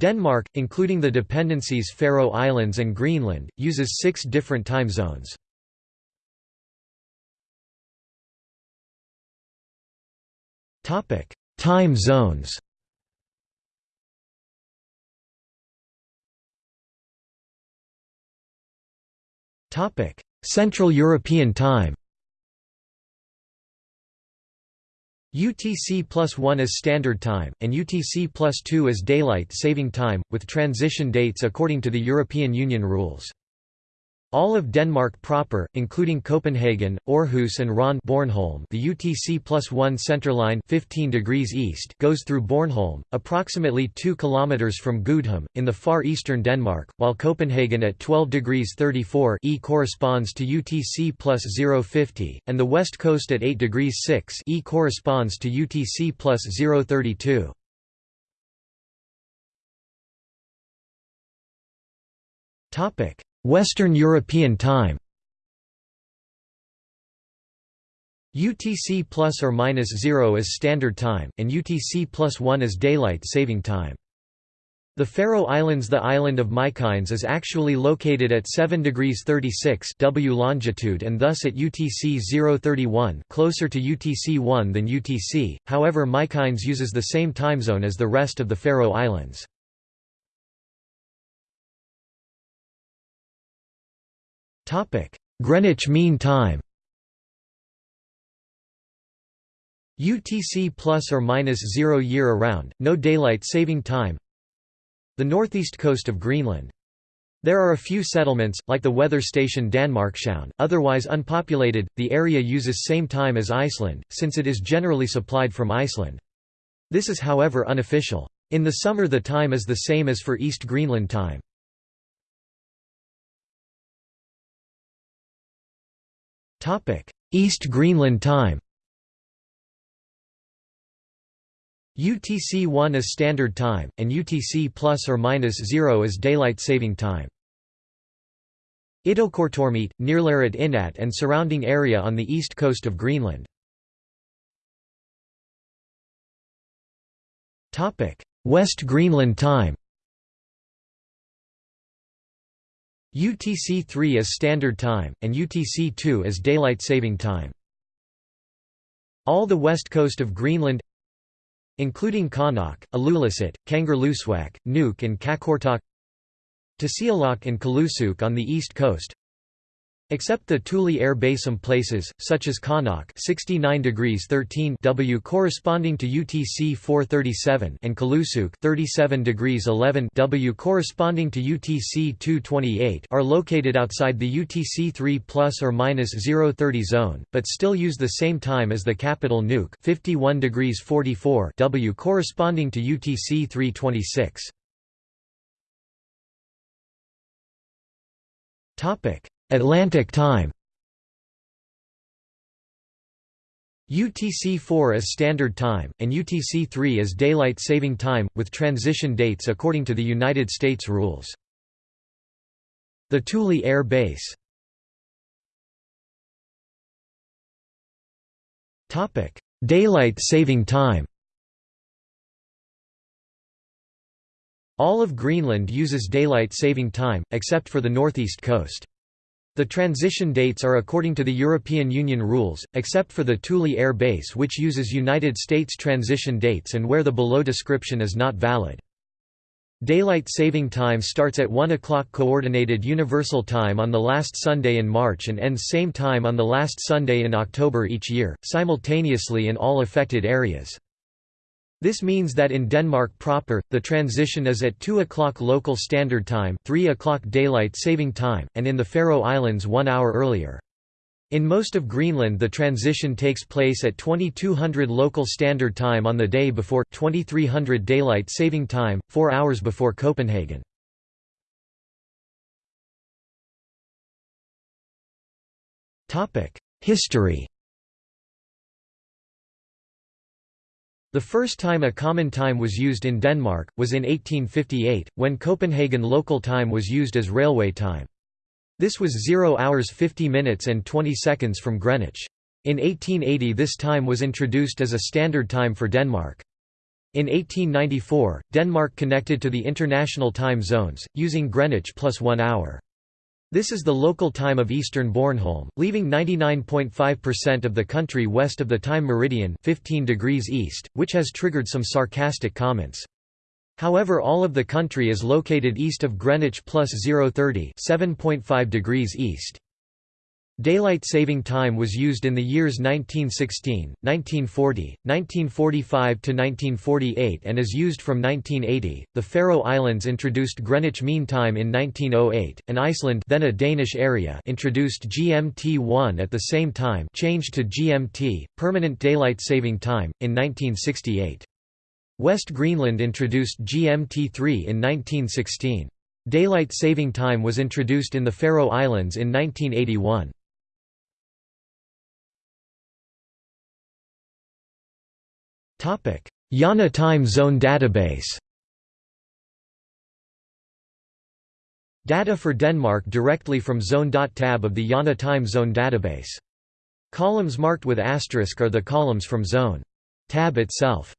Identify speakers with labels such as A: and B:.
A: Denmark, including the dependencies Faroe Islands and Greenland, uses six different time zones. time zones Central European Time UTC plus 1 as Standard Time, and UTC plus 2 as Daylight Saving Time, with transition dates according to the European Union rules. All of Denmark proper, including Copenhagen, Aarhus and Ron Bornholm the UTC plus 1 centerline 15 degrees east goes through Bornholm, approximately 2 km from Gudhjem, in the far eastern Denmark, while Copenhagen at 12 degrees 34 e corresponds to UTC plus 050, and the west coast at 8 degrees 6 e corresponds to UTC plus 032. Topic Western European Time UTC plus or minus 0 is standard time, and UTC plus 1 is daylight saving time. The Faroe Islands The island of Mykines is actually located at 7 degrees 36 W longitude and thus at UTC 031 closer to UTC 1 than UTC, however Mykines uses the same time zone as the rest of the Faroe Islands. Greenwich Mean Time UTC plus or minus 0 year around, no daylight saving time The northeast coast of Greenland. There are a few settlements, like the weather station Danmarkshavn, otherwise unpopulated. The area uses same time as Iceland, since it is generally supplied from Iceland. This is however unofficial. In the summer the time is the same as for East Greenland time. East Greenland time UTC-1 is standard time, and UTC plus or minus 0 is daylight saving time. Ittoqqortoormiit, Nerlerit Inaat and surrounding area on the east coast of Greenland. West Greenland time UTC-3 is Standard Time, and UTC-2 is Daylight Saving Time. All the west coast of Greenland including Qaanaaq, Ilulissat, Kangerlussuaq, Nuuk and Qaqortoq Tasiilaq and Kulusuk on the east coast Except the Thule Air some places, such as Qaanaaq 69 degrees 13 W corresponding to UTC 437 and Kulusuk 37 degrees 11 W corresponding to UTC 228 are located outside the UTC 3 plus or minus 030 zone, but still use the same time as the capital Nuuk 51 degrees 44 W corresponding to UTC 326. Topic Atlantic time UTC-4 is Standard Time, and UTC-3 is Daylight Saving Time, with transition dates according to the United States rules. The Thule Air Base Daylight Saving Time All of Greenland uses daylight saving time, except for the northeast coast. The transition dates are according to the European Union rules, except for the Thule Air Base which uses United States transition dates and where the below description is not valid. Daylight saving time starts at 1 o'clock Coordinated Universal Time on the last Sunday in March and ends same time on the last Sunday in October each year, simultaneously in all affected areas. This means that in Denmark proper, the transition is at 2 o'clock local standard time 3 o'clock daylight saving time, and in the Faroe Islands one hour earlier. In most of Greenland the transition takes place at 2200 local standard time on the day before 2300 daylight saving time, 4 hours before Copenhagen. History The first time a common time was used in Denmark, was in 1858, when Copenhagen local time was used as railway time. This was 0 hours 50 minutes and 20 seconds from Greenwich. In 1880 this time was introduced as a standard time for Denmark. In 1894, Denmark connected to the international time zones, using Greenwich plus one hour. This is the local time of eastern Bornholm, leaving 99.5% of the country west of the time meridian 15 degrees east, which has triggered some sarcastic comments. However all of the country is located east of Greenwich plus 030 7.5 degrees east. Daylight saving time was used in the years 1916, 1940, 1945 to 1948 and is used from 1980. The Faroe Islands introduced Greenwich Mean Time in 1908, and Iceland, then a Danish area, introduced GMT1 at the same time, changed to GMT, permanent daylight saving time, in 1968. West Greenland introduced GMT3 in 1916. Daylight saving time was introduced in the Faroe Islands in 1981. IANA Time Zone Database Data for Denmark directly from zone.tab of the IANA Time Zone database. Columns marked with asterisk are the columns from zone. Tab itself.